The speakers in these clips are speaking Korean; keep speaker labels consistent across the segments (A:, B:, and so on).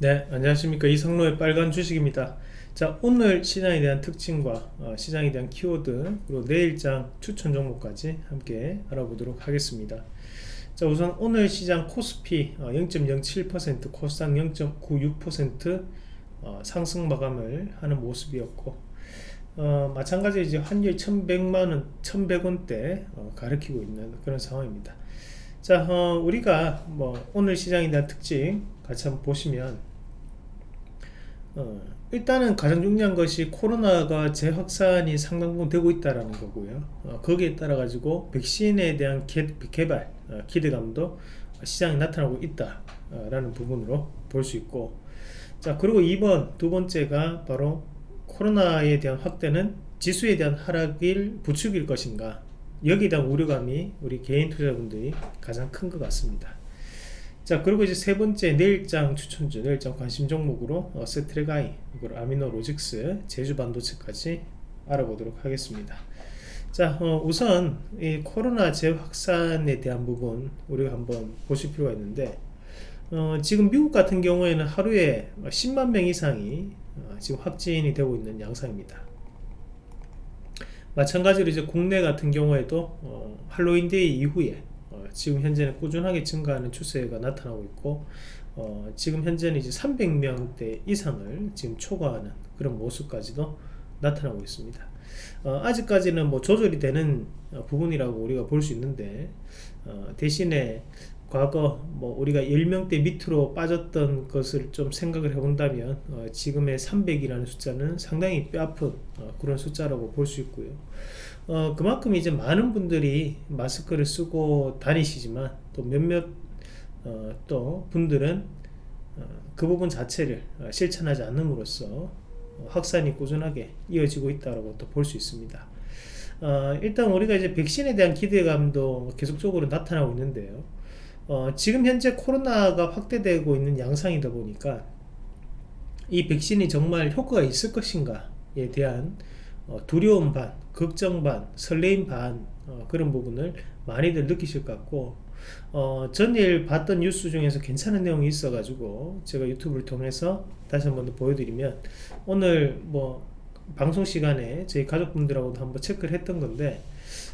A: 네 안녕하십니까. 이성로의 빨간 주식입니다. 자 오늘 시장에 대한 특징과 어, 시장에 대한 키워드 그리고 내일장 추천 종목까지 함께 알아보도록 하겠습니다. 자 우선 오늘 시장 코스피 어, 0.07% 코스닥 0.96% 어, 상승 마감을 하는 모습이었고 어, 마찬가지로 이제 환율 1100만원 1100원대 어, 가리키고 있는 그런 상황입니다. 자 어, 우리가 뭐 오늘 시장에 대한 특징 같이 한번 보시면 어, 일단은 가장 중요한 것이 코로나가 재확산이 상당 부분 되고 있다는 거고요. 어, 거기에 따라 가지고 백신에 대한 개, 발 어, 기대감도 시장에 나타나고 있다라는 부분으로 볼 수 있고. 자 그리고 2번 두 번째가 바로 코로나에 대한 확대는 지수에 대한 하락일 부축일 것인가. 여기에 대한 우려감이 우리 개인 투자분들이 가장 큰 것 같습니다 자 그리고 이제 세 번째 내일장 추천주 내일장 관심 종목으로 어, 세트레가이 그리고 아미노 로직스 제주 반도체까지 알아보도록 하겠습니다. 자 어, 우선 이 코로나 재확산에 대한 부분 우리가 한번 보실 필요가 있는데 어, 지금 미국 같은 경우에는 하루에 10만 명 이상이 어, 지금 확진이 되고 있는 양상입니다. 마찬가지로 이제 국내 같은 경우에도 어, 할로윈데이 이후에 어, 지금 현재는 꾸준하게 증가하는 추세가 나타나고 있고 어, 지금 현재는 이제 300명대 이상을 지금 초과하는 그런 모습까지도 나타나고 있습니다. 어, 아직까지는 뭐 조절이 되는 어, 부분이라고 우리가 볼 수 있는데 어, 대신에 과거 뭐 우리가 10명대 밑으로 빠졌던 것을 좀 생각을 해본다면 어, 지금의 300이라는 숫자는 상당히 뼈아픈 어, 그런 숫자라고 볼 수 있고요 어, 그만큼 이제 많은 분들이 마스크를 쓰고 다니시지만 또 몇몇 어, 또 분들은 어, 그 부분 자체를 어, 실천하지 않음으로써 확산이 꾸준하게 이어지고 있다고 또 볼 수 있습니다. 어, 일단 우리가 이제 백신에 대한 기대감도 계속적으로 나타나고 있는데요. 어, 지금 현재 코로나가 확대되고 있는 양상이다 보니까 이 백신이 정말 효과가 있을 것인가에 대한 어, 두려움 반, 걱정 반, 설레임 반 어, 그런 부분을 많이들 느끼실 것 같고 어, 전일 봤던 뉴스 중에서 괜찮은 내용이 있어 가지고 제가 유튜브를 통해서 다시 한번 더 보여드리면 오늘 뭐 방송 시간에 저희 가족분들하고도 한번 체크를 했던 건데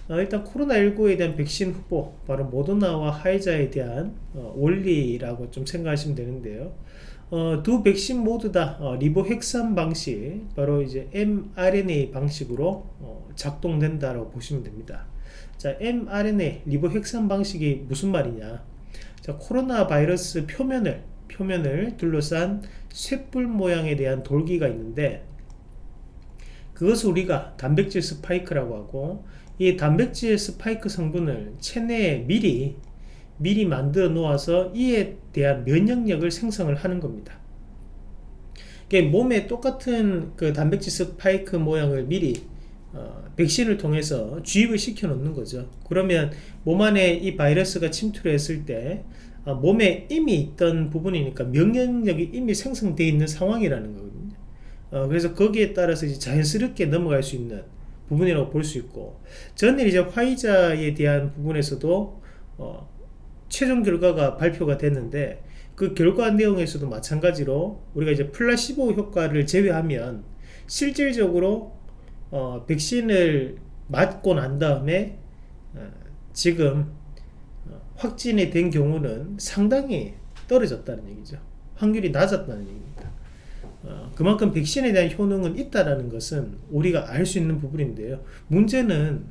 A: 어, 일단 코로나19에 대한 백신 후보 바로 모더나와 하이자에 대한 어, 원리라고 좀 생각하시면 되는데요 어, 두 백신 모두 다 어, 리보핵산 방식 바로 이제 mRNA 방식으로 어, 작동된다라고 보시면 됩니다. 자 mRNA 리보핵산 방식이 무슨 말이냐? 자 코로나 바이러스 표면을 표면을 둘러싼 쇠뿔 모양에 대한 돌기가 있는데 그것을 우리가 단백질 스파이크라고 하고 이 단백질 스파이크 성분을 체내에 미리 미리 만들어 놓아서 이에 대한 면역력을 생성을 하는 겁니다. 몸에 똑같은 그 단백질 스파이크 모양을 미리 어, 백신을 통해서 주입을 시켜 놓는 거죠. 그러면 몸 안에 이 바이러스가 침투를 했을 때 어, 몸에 이미 있던 부분이니까 면역력이 이미 생성되어 있는 상황이라는 거거든요. 어, 그래서 거기에 따라서 이제 자연스럽게 넘어갈 수 있는 부분이라고 볼 수 있고 전일 이제 화이자에 대한 부분에서도 어, 최종 결과가 발표가 됐는데 그 결과 내용에서도 마찬가지로 우리가 이제 플라시보 효과를 제외하면 실질적으로 어, 백신을 맞고 난 다음에 어, 지금 어, 확진이 된 경우는 상당히 떨어졌다는 얘기죠. 확률이 낮았다는 얘기입니다. 어, 그만큼 백신에 대한 효능은 있다라는 것은 우리가 알 수 있는 부분인데요. 문제는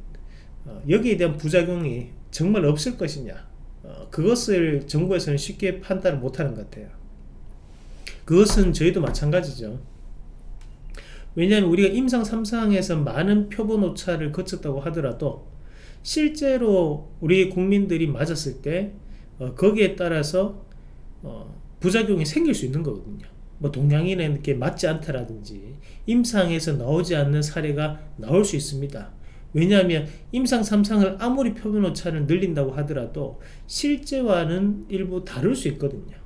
A: 어, 여기에 대한 부작용이 정말 없을 것이냐 어, 그것을 정부에서는 쉽게 판단을 못하는 것 같아요. 그것은 저희도 마찬가지죠. 왜냐하면 우리가 임상 3상에서 많은 표본 오차를 거쳤다고 하더라도 실제로 우리 국민들이 맞았을 때 거기에 따라서 부작용이 생길 수 있는 거거든요. 뭐 동양인에게 맞지 않다라든지 임상에서 나오지 않는 사례가 나올 수 있습니다. 왜냐하면 임상 3상을 아무리 표면 오차를 늘린다고 하더라도 실제와는 일부 다를 수 있거든요.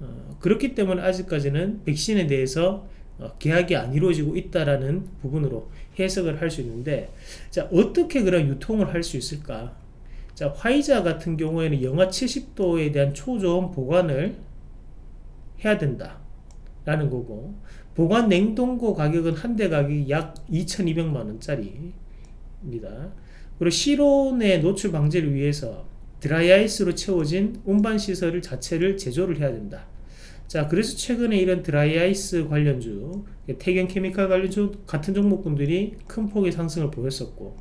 A: 어, 그렇기 때문에 아직까지는 백신에 대해서 어, 계약이 안 이루어지고 있다라는 부분으로 해석을 할 수 있는데 자 어떻게 그런 유통을 할 수 있을까 자 화이자 같은 경우에는 영하 70도에 대한 초저온 보관을 해야 된다 라는 거고 보관 냉동고 가격은 한 대 가격이 약 2200만원짜리입니다. 그리고 실온의 노출 방지를 위해서 드라이아이스로 채워진 운반 시설 자체를 제조를 해야 된다. 자 그래서 최근에 이런 드라이아이스 관련주 태경 케미칼 관련주 같은 종목군들이 큰 폭의 상승을 보였었고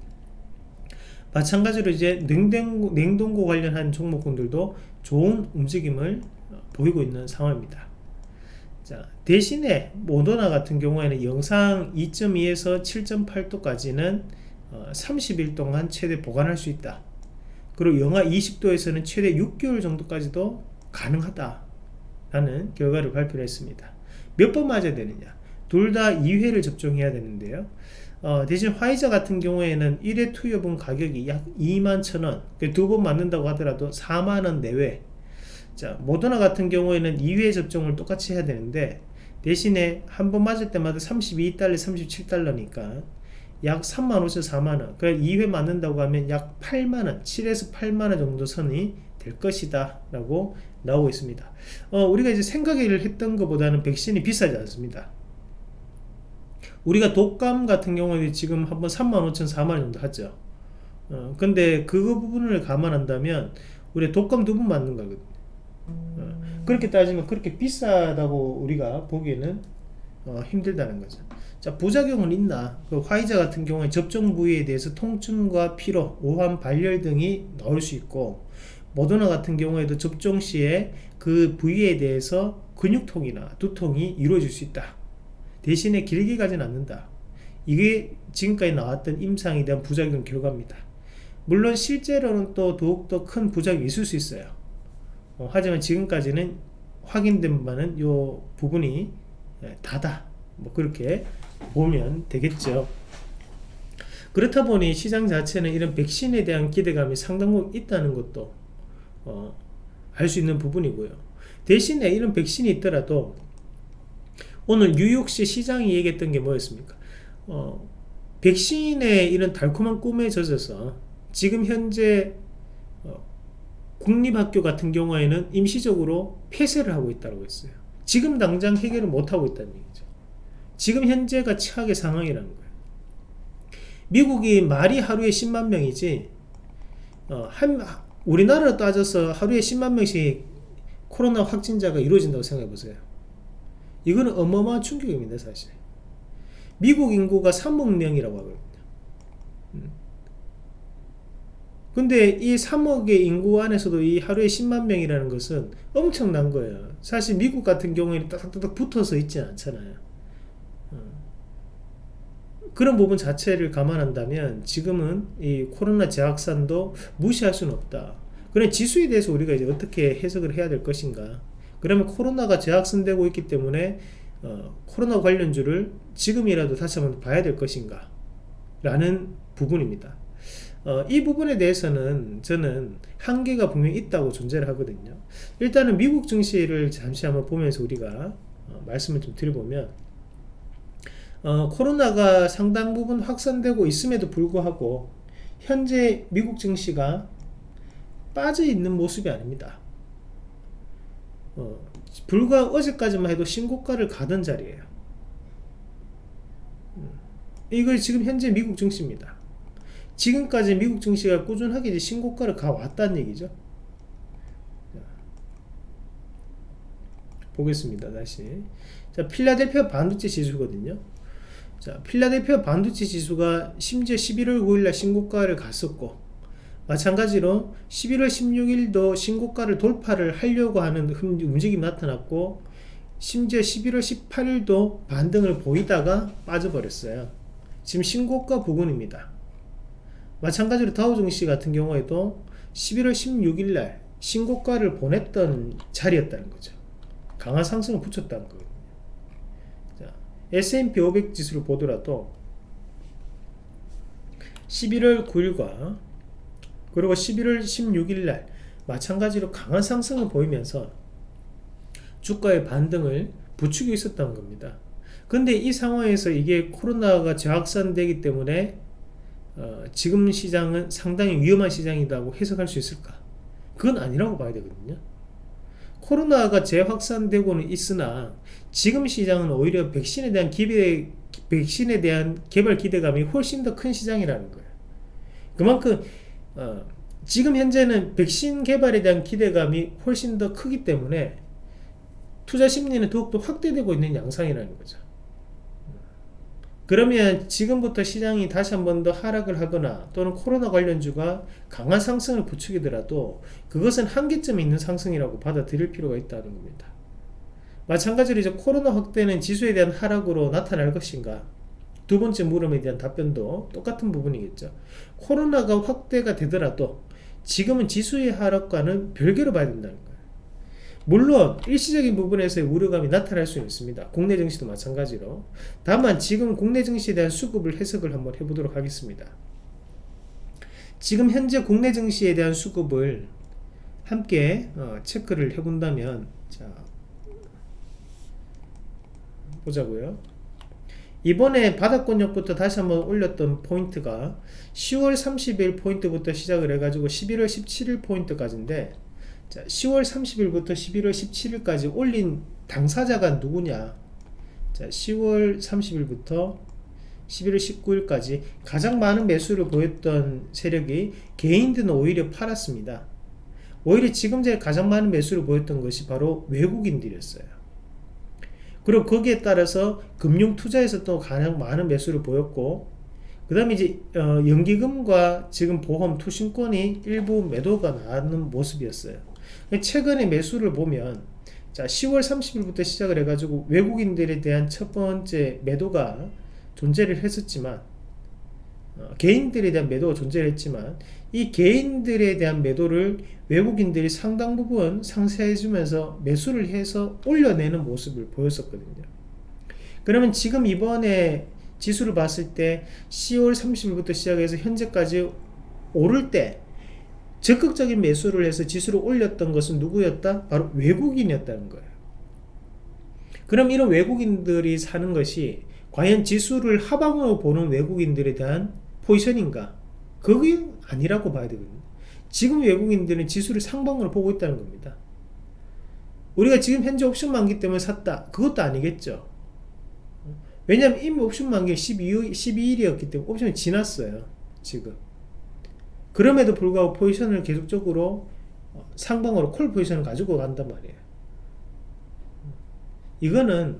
A: 마찬가지로 이제 냉동고, 냉동고 관련한 종목군들도 좋은 움직임을 보이고 있는 상황입니다 자 대신에 모더나 같은 경우에는 영상 2.2에서 7.8도까지는 어, 30일 동안 최대 보관할 수 있다. 그리고 영하 20도에서는 최대 6개월 정도까지도 가능하다 라는 결과를 발표를 했습니다. 몇 번 맞아야 되느냐? 둘 다 2회를 접종해야 되는데요. 어, 대신 화이자 같은 경우에는 1회 투여분 가격이 약 2만 천원. 그두번 맞는다고 하더라도 4만원 내외 자 모더나 같은 경우에는 2회 접종을 똑같이 해야 되는데 대신에 한 번 맞을 때마다 32달러 37달러니까 약 3만 5천 4만원. 그 2회 맞는다고 하면 약 8만원 7에서 8만원 정도 선이 될 것이다 라고 나오고 있습니다. 어, 우리가 이제 생각을 했던 것보다는 백신이 비싸지 않습니다. 우리가 독감 같은 경우에 지금 한번 3만 5천 4만 정도 하죠. 어, 근데 그 부분을 감안한다면 우리 독감 두 번 맞는 거거든요. 어, 그렇게 따지면 그렇게 비싸다고 우리가 보기에는 어, 힘들다는 거죠. 자 부작용은 있나? 그 화이자 같은 경우에 접종 부위에 대해서 통증과 피로 오한 발열 등이 나올 수 있고 모더나 같은 경우에도 접종 시에 그 부위에 대해서 근육통이나 두통이 이루어질 수 있다. 대신에 길게 가진 않는다. 이게 지금까지 나왔던 임상에 대한 부작용 결과입니다. 물론 실제로는 또 더욱더 큰 부작용이 있을 수 있어요 어, 하지만 지금까지는 확인된 바는 요 부분이 예, 다다. 뭐 그렇게 보면 되겠죠. 그렇다 보니 시장 자체는 이런 백신에 대한 기대감이 상당히 있다는 것도 어, 알 수 있는 부분이고요. 대신에 이런 백신이 있더라도 오늘 뉴욕시 시장이 얘기했던 게 뭐였습니까? 어, 백신의 이런 달콤한 꿈에 젖어서 지금 현재 어, 국립학교 같은 경우에는 임시적으로 폐쇄를 하고 있다고 했어요 지금 당장 해결을 못하고 있다는 얘기죠 지금 현재가 최악의 상황이라는 거예요 미국이 말이 하루에 10만 명이지 어, 한, 우리나라로 따져서 하루에 10만 명씩 코로나 확진자가 이루어진다고 생각해 보세요. 이거는 어마어마한 충격입니다, 사실. 미국 인구가 3억 명이라고 하거든요. 음. 근데 이 3억의 인구 안에서도 이 하루에 10만 명이라는 것은 엄청난 거예요. 사실 미국 같은 경우에는 딱딱딱 붙어서 있지 않잖아요. 그런 부분 자체를 감안한다면 지금은 이 코로나 재확산도 무시할 수는 없다. 그런 지수에 대해서 우리가 이제 어떻게 해석을 해야 될 것인가. 그러면 코로나가 재확산되고 있기 때문에 어, 코로나 관련주를 지금이라도 다시 한번 봐야 될 것인가 라는 부분입니다. 어, 이 부분에 대해서는 저는 한계가 분명히 있다고 존재를 하거든요. 일단은 미국 증시를 잠시 한번 보면서 우리가 어, 말씀을 좀 드려보면 어, 코로나가 상당 부분 확산되고 있음에도 불구하고 현재 미국 증시가 빠져 있는 모습이 아닙니다. 어, 불과 어제까지만 해도 신고가를 가던 자리에요. 음, 이걸 지금 현재 미국 증시입니다. 지금까지 미국 증시가 꾸준하게 신고가를 가왔다는 얘기죠. 보겠습니다. 다시. 자, 필라델피아 반도체 지수거든요. 자, 필라델피아 반도체 지수가 심지어 11월 9일날 신고가를 갔었고 마찬가지로 11월 16일도 신고가를 돌파를 하려고 하는 움직임이 나타났고 심지어 11월 18일도 반등을 보이다가 빠져버렸어요. 지금 신고가 부근입니다. 마찬가지로 다우 증시 같은 경우에도 11월 16일 날 신고가를 보냈던 자리였다는 거죠. 강한 상승을 붙였다는 거예요. S&P 500 지수를 보더라도 11월 9일과 그리고 11월 16일 날 마찬가지로 강한 상승을 보이면서 주가의 반등을 부추고 있었던 겁니다. 근데 이 상황에서 이게 코로나가 재확산되기 때문에 어, 지금 시장은 상당히 위험한 시장이라고 해석할 수 있을까? 그건 아니라고 봐야 되거든요. 코로나가 재확산되고는 있으나 지금 시장은 오히려 백신에 대한 기대 백신에 대한 개발 기대감이 훨씬 더 큰 시장이라는 거예요. 그만큼 어, 지금 현재는 백신 개발에 대한 기대감이 훨씬 더 크기 때문에 투자 심리는 더욱더 확대되고 있는 양상이라는 거죠. 그러면 지금부터 시장이 다시 한 번 더 하락을 하거나 또는 코로나 관련주가 강한 상승을 부추기더라도 그것은 한계점에 있는 상승이라고 받아들일 필요가 있다는 겁니다. 마찬가지로 이제 코로나 확대는 지수에 대한 하락으로 나타날 것인가? 두 번째 물음에 대한 답변도 똑같은 부분이겠죠. 코로나가 확대가 되더라도 지금은 지수의 하락과는 별개로 봐야 된다는 거예요. 물론 일시적인 부분에서의 우려감이 나타날 수 있습니다. 국내 증시도 마찬가지로. 다만 지금 국내 증시에 대한 수급을 해석을 한번 해보도록 하겠습니다. 지금 현재 국내 증시에 대한 수급을 함께 어, 체크를 해본다면 자 보자고요. 이번에 바닥권역부터 다시 한번 올렸던 포인트가 10월 30일 포인트부터 시작을 해가지고 11월 17일 포인트까지인데 자, 10월 30일부터 11월 17일까지 올린 당사자가 누구냐? 자, 10월 30일부터 11월 19일까지 가장 많은 매수를 보였던 세력이 개인들은 오히려 팔았습니다. 오히려 지금 제 가장 많은 매수를 보였던 것이 바로 외국인들이었어요. 그리고 거기에 따라서 금융 투자에서 또 가장 많은 매수를 보였고 그 다음에 이제 어, 연기금과 지금 보험 투신권이 일부 매도가 나는 모습이었어요 최근에 매수를 보면 자 10월 30일부터 시작을 해가지고 외국인들에 대한 첫 번째 매도가 존재를 했었지만 어, 개인들에 대한 매도가 존재를 했지만 이 개인들에 대한 매도를 외국인들이 상당 부분 상쇄해주면서 매수를 해서 올려내는 모습을 보였었거든요. 그러면 지금 이번에 지수를 봤을 때 10월 30일부터 시작해서 현재까지 오를 때 적극적인 매수를 해서 지수를 올렸던 것은 누구였다? 바로 외국인이었다는 거예요. 그럼 이런 외국인들이 사는 것이 과연 지수를 하방으로 보는 외국인들에 대한 포지션인가? 그게 아니라고 봐야 되거든요. 지금 외국인들은 지수를 상방으로 보고 있다는 겁니다. 우리가 지금 현재 옵션 만기 때문에 샀다. 그것도 아니겠죠. 왜냐하면 이미 옵션 만기 12, 12일이었기 때문에 옵션이 지났어요. 지금. 그럼에도 불구하고 포지션을 계속적으로 상방으로 콜 포지션을 가지고 간단 말이에요. 이거는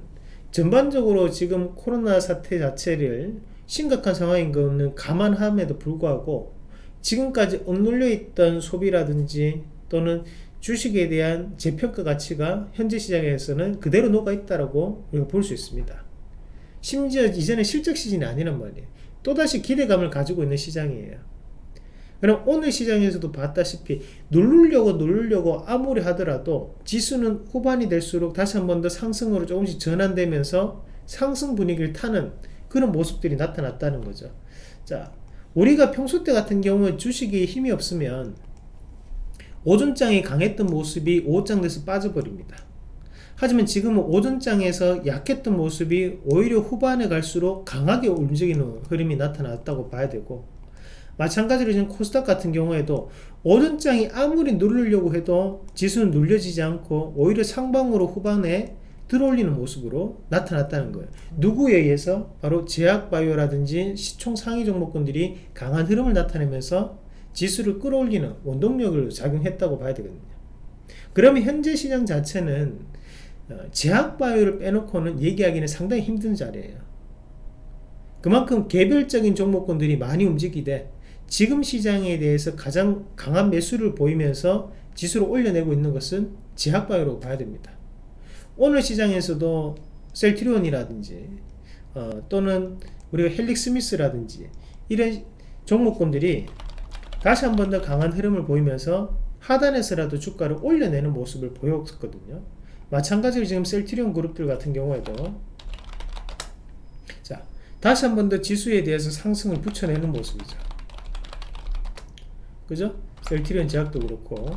A: 전반적으로 지금 코로나 사태 자체를 심각한 상황인 것은 감안함에도 불구하고 지금까지 억눌려 있던 소비라든지 또는 주식에 대한 재평가 가치가 현재 시장에서는 그대로 녹아 있다라고 우리가 볼 수 있습니다. 심지어 이전에 실적 시즌이 아니란 말이에요. 또다시 기대감을 가지고 있는 시장이에요. 그럼 오늘 시장에서도 봤다시피 누르려고 누르려고 아무리 하더라도 지수는 후반이 될수록 다시 한 번 더 상승으로 조금씩 전환되면서 상승 분위기를 타는 그런 모습들이 나타났다는 거죠. 자, 우리가 평소 때 같은 경우 주식이 힘이 없으면 오전장이 강했던 모습이 오후장 돼서 빠져버립니다. 하지만 지금은 오전장에서 약했던 모습이 오히려 후반에 갈수록 강하게 움직이는 흐름이 나타났다고 봐야 되고 마찬가지로 지금 코스닥 같은 경우에도 오전장이 아무리 누르려고 해도 지수는 눌려지지 않고 오히려 상방으로 후반에 들어올리는 모습으로 나타났다는 거예요. 누구에 의해서? 바로 제약바이오라든지 시총 상위 종목군들이 강한 흐름을 나타내면서 지수를 끌어올리는 원동력을 작용했다고 봐야 되거든요. 그러면 현재 시장 자체는 어, 제약바이오를 빼놓고는 얘기하기는 상당히 힘든 자리예요. 그만큼 개별적인 종목군들이 많이 움직이되 지금 시장에 대해서 가장 강한 매수를 보이면서 지수를 올려내고 있는 것은 제약바이오로 봐야 됩니다. 오늘 시장에서도 셀트리온이라든지 어, 또는 우리가 헬릭스미스라든지 이런 종목군들이 다시 한 번 더 강한 흐름을 보이면서 하단에서라도 주가를 올려내는 모습을 보였거든요. 마찬가지로 지금 셀트리온 그룹들 같은 경우에도 자 다시 한 번 더 지수에 대해서 상승을 붙여내는 모습이죠. 그죠? 셀트리온 제약도 그렇고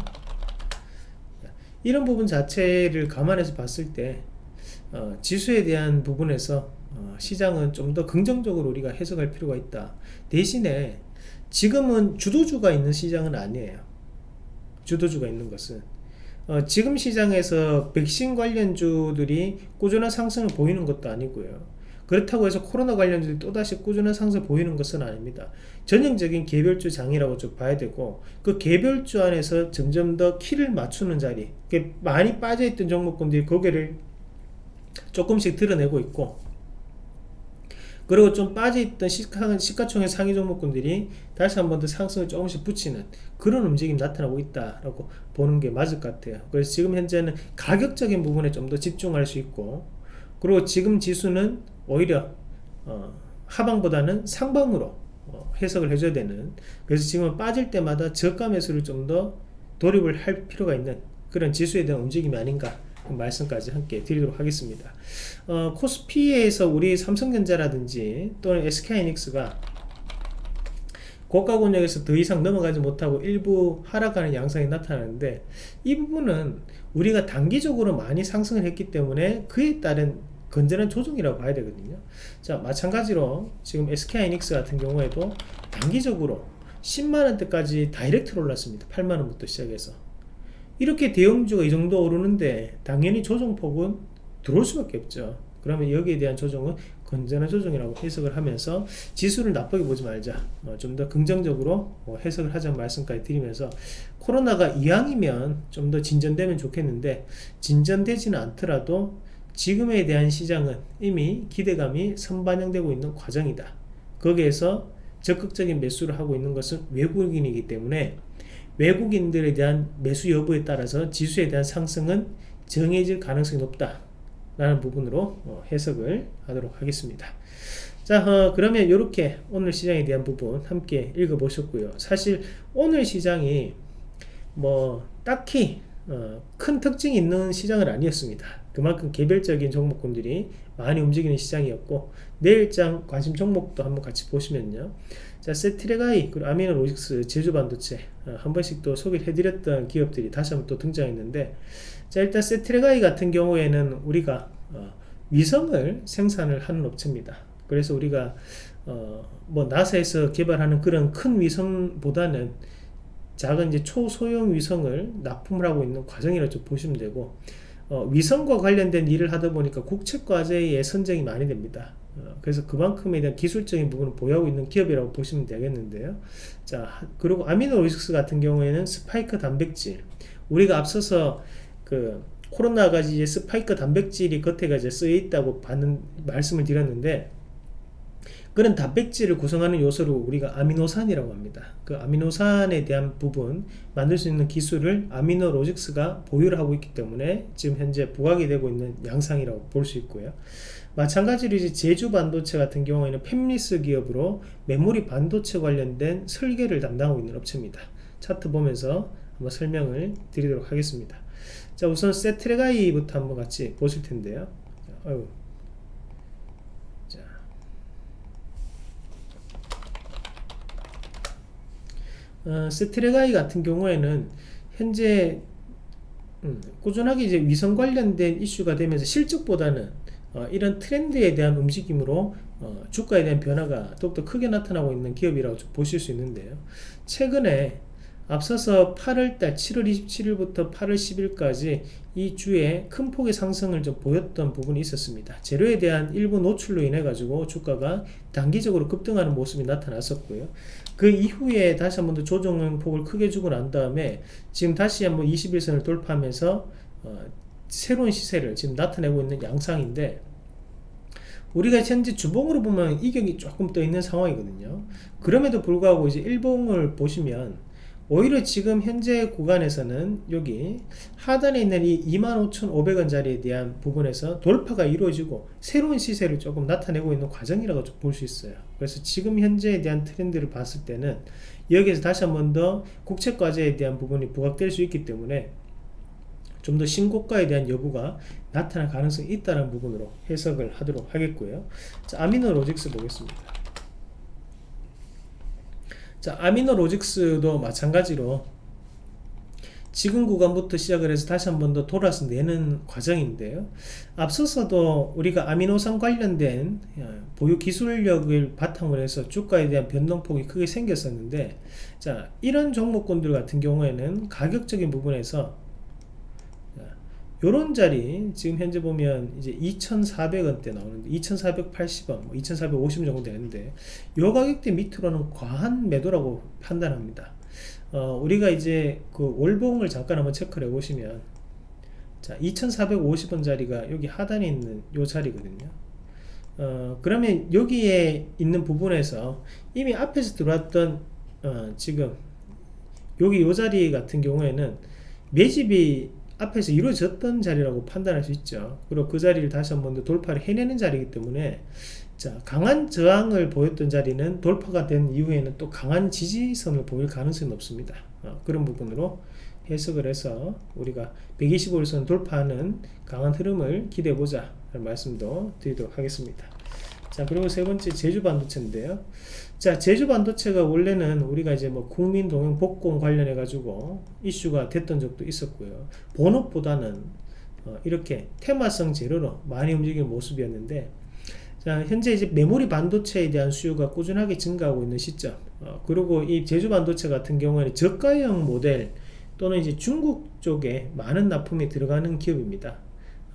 A: 이런 부분 자체를 감안해서 봤을 때 어, 지수에 대한 부분에서 어, 시장은 좀 더 긍정적으로 우리가 해석할 필요가 있다 대신에 지금은 주도주가 있는 시장은 아니에요 주도주가 있는 것은 어, 지금 시장에서 백신 관련주들이 꾸준한 상승을 보이는 것도 아니고요. 그렇다고 해서 코로나 관련주들이 또다시 꾸준한 상승을 보이는 것은 아닙니다. 전형적인 개별주 장이라고 좀 봐야 되고 그 개별주 안에서 점점 더 키를 맞추는 자리 많이 빠져있던 종목군들이 고개를 조금씩 드러내고 있고 그리고 좀 빠져있던 시가, 시가총액 상위 종목군들이 다시 한 번 더 상승을 조금씩 붙이는 그런 움직임이 나타나고 있다라고 보는 게 맞을 것 같아요 그래서 지금 현재는 가격적인 부분에 좀 더 집중할 수 있고 그리고 지금 지수는 오히려 어, 하방보다는 상방으로 어, 해석을 해줘야 되는. 그래서 지금 빠질 때마다 저가 매수를 좀 더 돌입을 할 필요가 있는 그런 지수에 대한 움직임이 아닌가 말씀까지 함께 드리도록 하겠습니다. 어, 코스피에서 우리 삼성전자라든지 또는 SK하이닉스가 고가 권역에서 더 이상 넘어가지 못하고 일부 하락하는 양상이 나타나는데 이 부분은 우리가 단기적으로 많이 상승을 했기 때문에 그에 따른 건전한 조정이라고 봐야 되거든요. 자 마찬가지로 지금 SK하이닉스 같은 경우에도 단기적으로 10만원대까지 다이렉트로 올랐습니다. 8만원부터 시작해서. 이렇게 대형주가 이 정도 오르는데 당연히 조정폭은 들어올 수밖에 없죠. 그러면 여기에 대한 조정은 건전한 조정이라고 해석을 하면서 지수를 나쁘게 보지 말자. 어, 좀 더 긍정적으로 어, 해석을 하자는 말씀까지 드리면서 코로나가 이왕이면 좀 더 진전되면 좋겠는데 진전되지는 않더라도 지금에 대한 시장은 이미 기대감이 선반영되고 있는 과정이다. 거기에서 적극적인 매수를 하고 있는 것은 외국인이기 때문에 외국인들에 대한 매수 여부에 따라서 지수에 대한 상승은 정해질 가능성이 높다 라는 부분으로 어, 해석을 하도록 하겠습니다. 자 어, 그러면 이렇게 오늘 시장에 대한 부분 함께 읽어 보셨고요. 사실 오늘 시장이 뭐 딱히 어, 큰 특징이 있는 시장은 아니었습니다. 그만큼 개별적인 종목군들이 많이 움직이는 시장이었고 내일장 관심 종목도 한번 같이 보시면요. 자 세트레가이 그리고 아미노로직스 제주반도체 어, 한 번씩 또 소개를 해드렸던 기업들이 다시 한번 또 등장했는데 자 일단 세트레가이 같은 경우에는 우리가 어, 위성을 생산을 하는 업체입니다 그래서 우리가 어, 뭐 나사에서 개발하는 그런 큰 위성보다는 작은 이제 초소형 위성을 납품을 하고 있는 과정이라고 좀 보시면 되고 어, 위성과 관련된 일을 하다 보니까 국책과제에 선정이 많이 됩니다. 어, 그래서 그만큼에 대한 기술적인 부분을 보유하고 있는 기업이라고 보시면 되겠는데요. 자, 그리고 아미노로직스 같은 경우에는 스파이크 단백질. 우리가 앞서서 그 코로나가 이제 스파이크 단백질이 겉에가 이제 쓰여 있다고 받는 말씀을 드렸는데 그런 단백질을 구성하는 요소를 우리가 아미노산이라고 합니다. 그 아미노산에 대한 부분 만들 수 있는 기술을 아미노로직스가 보유를 하고 있기 때문에 지금 현재 부각이 되고 있는 양상이라고 볼 수 있고요. 마찬가지로 이제 제주 반도체 같은 경우에는 팹리스 기업으로 메모리 반도체 관련된 설계를 담당하고 있는 업체입니다. 차트 보면서 한번 설명을 드리도록 하겠습니다. 자 우선 세트레가이부터 한번 같이 보실 텐데요. 어휴. 어, 스트레가이 같은 경우에는 현재 음, 꾸준하게 이제 위성 관련된 이슈가 되면서 실적보다는 어, 이런 트렌드에 대한 움직임으로 어, 주가에 대한 변화가 더욱더 크게 나타나고 있는 기업이라고 보실 수 있는데요. 최근에 앞서서 8월달 7월 27일부터 8월 10일까지 이 주에 큰 폭의 상승을 좀 보였던 부분이 있었습니다. 재료에 대한 일부 노출로 인해 가지고 주가가 단기적으로 급등하는 모습이 나타났었고요. 그 이후에 다시 한번 더 조정 폭을 크게 주고 난 다음에 지금 다시 한번 21선을 돌파하면서 어, 새로운 시세를 지금 나타내고 있는 양상인데 우리가 현재 주봉으로 보면 이격이 조금 떠 있는 상황이거든요. 그럼에도 불구하고 이제 일봉을 보시면 오히려 지금 현재 구간에서는 여기 하단에 있는 이 25,500원짜리에 대한 부분에서 돌파가 이루어지고 새로운 시세를 조금 나타내고 있는 과정이라고 볼 수 있어요. 그래서 지금 현재에 대한 트렌드를 봤을 때는 여기에서 다시 한 번 더 국책과제에 대한 부분이 부각될 수 있기 때문에 좀더 신고가에 대한 여부가 나타날 가능성이 있다는 부분으로 해석을 하도록 하겠고요. 자, 아미노 로직스 보겠습니다 자 아미노 로직스도 마찬가지로 지금 구간부터 시작을 해서 다시 한 번 더 돌아서 내는 과정인데요. 앞서서도 우리가 아미노산 관련된 어, 보유 기술력을 바탕으로 해서 주가에 대한 변동폭이 크게 생겼었는데 자 이런 종목군들 같은 경우에는 가격적인 부분에서 요런 자리 지금 현재 보면 이제 2,400원대 나오는데 2,480원, 뭐 2,450원 정도 되는데 요 가격대 밑으로는 과한 매도라고 판단합니다. 어, 우리가 이제 그 월봉을 잠깐 한번 체크를 해 보시면 자 2,450원 자리가 여기 하단에 있는 요 자리거든요. 어, 그러면 여기에 있는 부분에서 이미 앞에서 들어왔던 어, 지금 여기 요 자리 같은 경우에는 매집이 앞에서 이루어졌던 자리라고 판단할 수 있죠. 그리고 그 자리를 다시 한 번 더 돌파를 해내는 자리이기 때문에 자 강한 저항을 보였던 자리는 돌파가 된 이후에는 또 강한 지지선을 보일 가능성이 높습니다. 어, 그런 부분으로 해석을 해서 우리가 125일선 돌파하는 강한 흐름을 기대해보자 말씀도 드리도록 하겠습니다. 자 그리고 세 번째 제주 반도체인데요 자 제주 반도체가 원래는 우리가 이제 뭐 국민 동행 복권 관련해 가지고 이슈가 됐던 적도 있었고요. 본업보다는 어 이렇게 테마성 재료로 많이 움직이는 모습이었는데 자 현재 이제 메모리 반도체에 대한 수요가 꾸준하게 증가하고 있는 시점. 어 그리고 이 제주 반도체 같은 경우에는 저가형 모델 또는 이제 중국 쪽에 많은 납품이 들어가는 기업입니다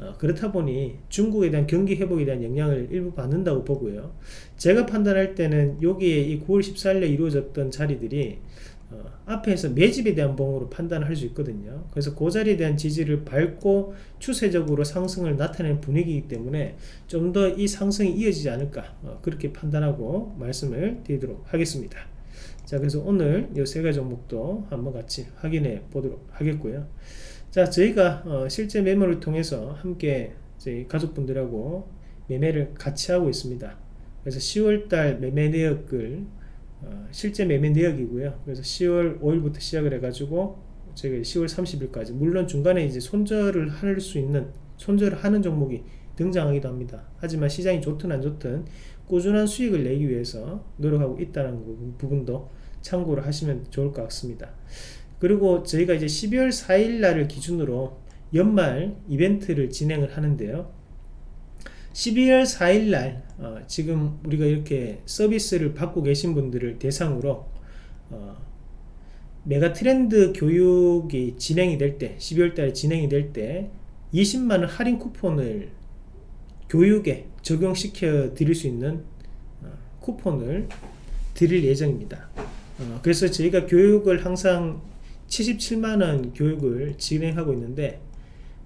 A: 어, 그렇다 보니 중국에 대한 경기 회복에 대한 영향을 일부 받는다고 보고요. 제가 판단할 때는 여기에 이 9월 14일에 이루어졌던 자리들이 어, 앞에서 매집에 대한 봉으로 판단할 수 있거든요. 그래서 그 자리에 대한 지지를 밟고 추세적으로 상승을 나타내는 분위기이기 때문에 좀 더 이 상승이 이어지지 않을까 어, 그렇게 판단하고 말씀을 드리도록 하겠습니다. 자 그래서 오늘 이 세 가지 종목도 한번 같이 확인해 보도록 하겠고요 자 저희가 어, 실제 매매를 통해서 함께 저희 가족분들하고 매매를 같이 하고 있습니다. 그래서 10월달 매매 내역을 어, 실제 매매 내역이고요. 그래서 10월 5일부터 시작을 해 가지고 저희가 10월 30일까지 물론 중간에 이제 손절을 할 수 있는 손절을 하는 종목이 등장하기도 합니다. 하지만 시장이 좋든 안 좋든 꾸준한 수익을 내기 위해서 노력하고 있다는 부분도 참고를 하시면 좋을 것 같습니다 그리고 저희가 이제 12월 4일 날을 기준으로 연말 이벤트를 진행을 하는데요. 12월 4일 날 어, 지금 우리가 이렇게 서비스를 받고 계신 분들을 대상으로 어, 메가 트렌드 교육이 진행이 될 때 12월 달에 진행이 될 때 20만원 할인 쿠폰을 교육에 적용시켜 드릴 수 있는 어, 쿠폰을 드릴 예정입니다. 어, 그래서 저희가 교육을 항상 77만원 교육을 진행하고 있는데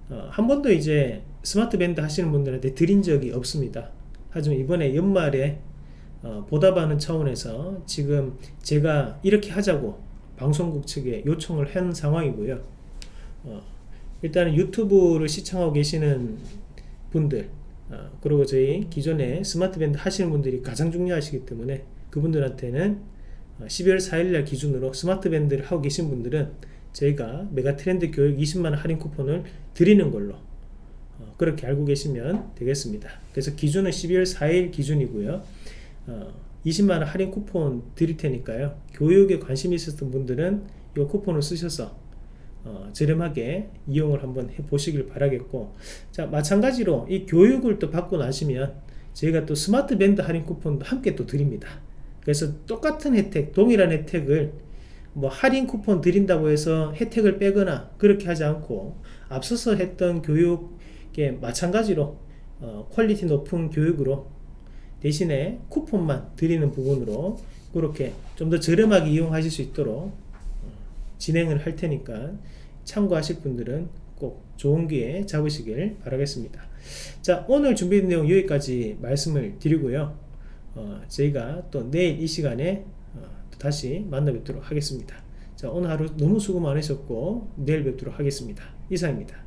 A: 어, 한 번도 이제 스마트 밴드 하시는 분들한테 드린 적이 없습니다. 하지만 이번에 연말에 어, 보답하는 차원에서 지금 제가 이렇게 하자고 방송국 측에 요청을 한 상황이고요. 어, 일단은 유튜브를 시청하고 계시는 분들 어, 그리고 저희 기존에 스마트 밴드 하시는 분들이 가장 중요하시기 때문에 그분들한테는 12월 4일날 기준으로 스마트 밴드를 하고 계신 분들은 저희가 메가 트렌드 교육 20만원 할인 쿠폰을 드리는 걸로 어, 그렇게 알고 계시면 되겠습니다. 그래서 기준은 12월 4일 기준이고요. 어, 20만원 할인 쿠폰 드릴 테니까요. 교육에 관심 있었던 분들은 이 쿠폰을 쓰셔서 어, 저렴하게 이용을 한번 해 보시길 바라겠고 자 마찬가지로 이 교육을 또 받고 나시면 저희가 또 스마트 밴드 할인 쿠폰도 함께 또 드립니다 그래서 똑같은 혜택 동일한 혜택을 뭐 할인 쿠폰 드린다고 해서 혜택을 빼거나 그렇게 하지 않고 앞서서 했던 교육에 마찬가지로 어, quality 높은 교육으로 대신에 쿠폰만 드리는 부분으로 그렇게 좀 더 저렴하게 이용하실 수 있도록 어, 진행을 할 테니까 참고하실 분들은 꼭 좋은 기회 잡으시길 바라겠습니다. 자 오늘 준비된 내용 여기까지 말씀을 드리고요 어, 저희가 또 내일 이 시간에 어, 다시 만나 뵙도록 하겠습니다. 자 오늘 하루 너무 수고 많으셨고 내일 뵙도록 하겠습니다. 이상입니다.